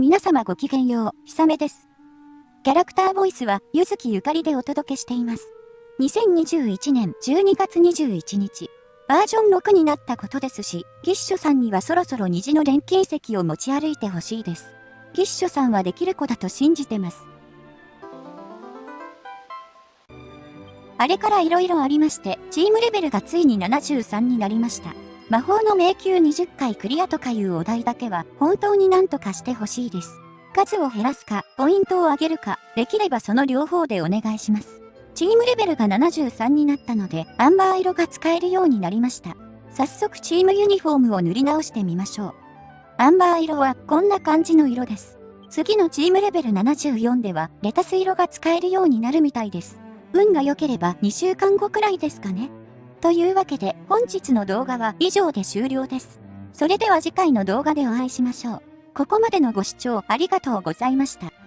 皆様ごきげんよう、ひさめです。キャラクターボイスは、ゆずきゆかりでお届けしています。2021年12月21日、バージョン6になったことですし、ギッシュさんにはそろそろ虹の錬金石を持ち歩いてほしいです。ギッシュさんはできる子だと信じてます。あれから色々ありまして、チームレベルがついに73になりました。魔法の迷宮20回クリアとかいうお題だけは本当に何とかしてほしいです。数を減らすか、ポイントを上げるか、できればその両方でお願いします。チームレベルが73になったので、アンバー色が使えるようになりました。早速チームユニフォームを塗り直してみましょう。アンバー色はこんな感じの色です。次のチームレベル74では、レタス色が使えるようになるみたいです。運が良ければ2週間後くらいですかね。というわけで本日の動画は以上で終了です。それでは次回の動画でお会いしましょう。ここまでのご視聴ありがとうございました。